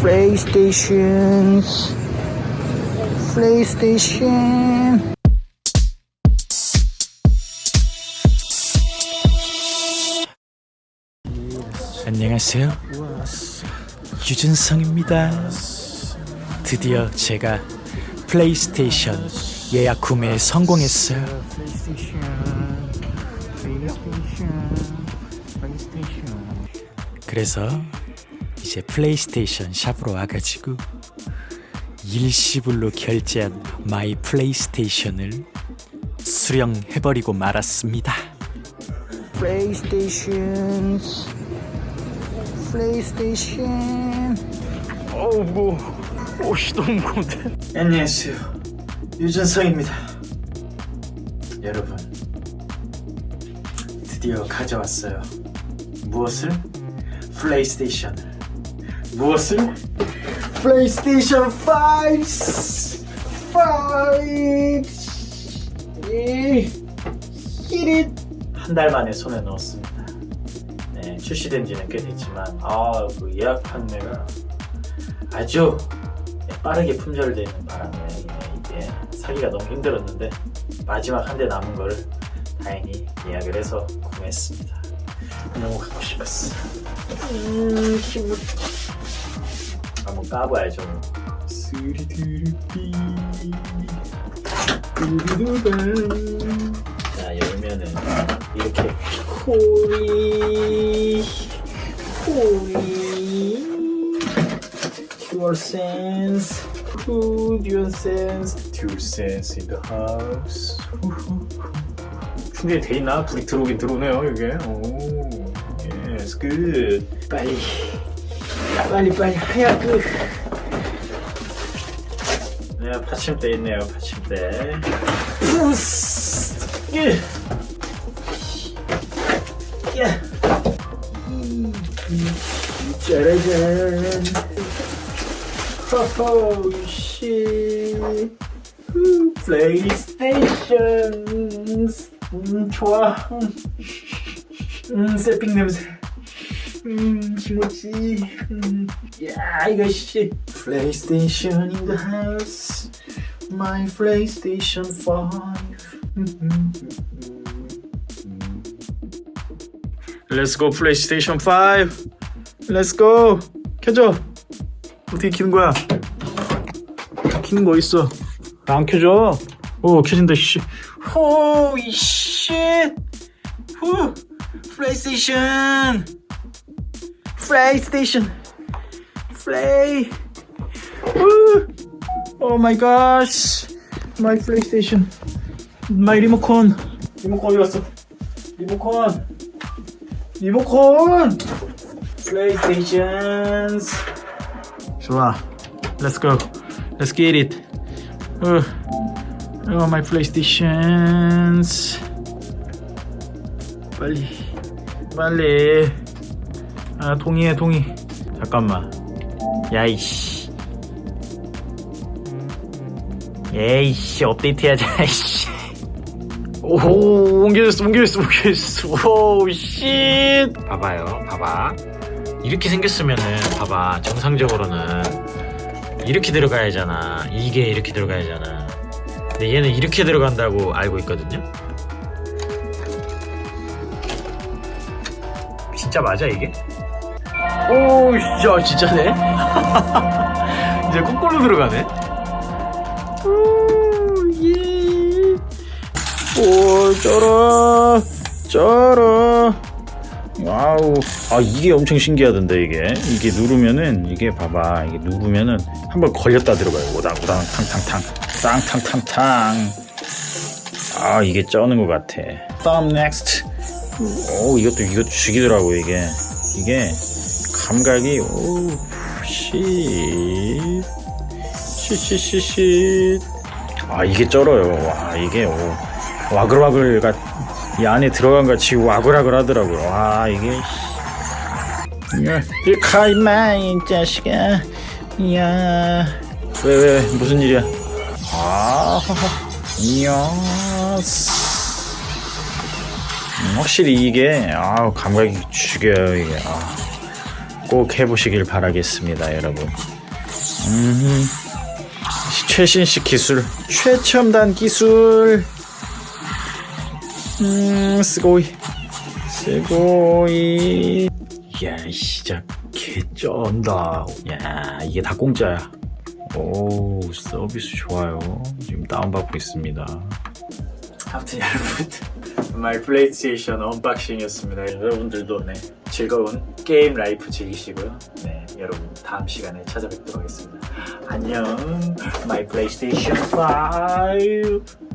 PlayStation PlayStation 안녕하세요. 유준성입니다. 드디어 제가 플레이스테이션 예약 구매에 성공했어요. 그래서 이제 플레이스테이션 샵으로 와가지고 일시불로 결제한 my 플레이스테이션을 수령해버리고 말았습니다. PlayStation PlayStation 어우 뭐 옷이 너무 무거운데. 안녕하세요 유준성입니다. 여러분 드디어 가져왔어요. 무엇을? 플레이스테이션을 무엇을? 플레이스테이션 5 5 히릿 한달 만에 손에 넣었습니다 네, 출시된 지는 꽤 됐지만 아, 그 예약 판매가 아주 빠르게 품절되는 바람에 이게 사기가 너무 힘들었는데 마지막 한 대 남은 거를 다행히 예약을 해서 구매했습니다. 갖고 싶었어. 음, 힘을 한번 까봐야죠. 뭐. 스리드르삐 두두두반. 자 열면은 이렇게 DualSense 후 DualSense DualSense in the house 충전이 돼 있나? 불이 들어오긴 들어오네요 이게 오 good 빨리 빨리 빨리 하얗게 네 받침대 있네요 받침대. 예. 예. 짜라잔 호호 씨. 후, 플레이스테이션 음 좋아. 음, 음 새삥 냄새 음 김치 음야 이거 씨 플레이스테이션 in the house my 플레이스테이션 5 Let's go 플레이스테이션 5 Let's go. 켜줘. 어떻게 키는 거야? 키는 거 있어. 안 켜져 오 켜진다 씨. 호이 쉣 후 플레이스테이션 플레이스테이션 플레이 oh my god my 플레이스테이션 my 리모컨 리모컨 어디 갔어 리모컨 리모컨 플레이스테이션 좋아. Let's go. Let's get it. 어, 어 my playstations 빨리. 빨리 아 동의해 동의. 잠깐만. 야이씨. 에이씨 업데이트 해야지 아이씨. 오 옮겨졌어 옮겨졌어 옮겨졌어. 오씨 봐봐요 봐봐. 이렇게 생겼으면은 봐봐 정상적으로는 이렇게 들어가야 하잖아. 이게 이렇게 들어가야 하잖아. 근데 얘는 이렇게 들어간다고 알고 있거든요? 진짜 맞아 이게? 오 진짜 진짜네? 이제 거꾸로 들어가네. oh yeah 오 쩔어 쩔어. wow. 아 이게 엄청 신기하던데 이게. 이게 누르면은 이게 봐봐. 이게 누르면은 한번 걸렸다 들어가요. 오당 오당 탕탕탕. 땅탕탕탕. 아 이게 쩌는 것 같아. 다음 next 오 이것도 이것도 죽이더라고 이게. 이게 감각이 오씨. 시시시시 아 이게 쩔어요. 와 이게 오. 와글와글 같이 안에 들어간 같이 와글와글 하더라고요. 와 이게 이카 임마 이 자식아. 야. 왜왜 무슨 일이야? 아 이야 음, 확실히 이게 아 감각이 죽여요 이게. 아 꼭 해보시길 바라겠습니다, 여러분. 음, 최신식 기술, 최첨단 기술. 음, すごい, すごい. 야, 진짜 개쩐다. 야, 이게 다 공짜야. 오, 서비스 좋아요. 지금 다운받고 있습니다. 아무튼 여러분, My PlayStation unboxing이었습니다. 여러분들도 네, 즐거운 게임 life 즐기시고요. 네, 여러분 다음 시간에 찾아뵙도록 하겠습니다. 안녕, My PlayStation 5.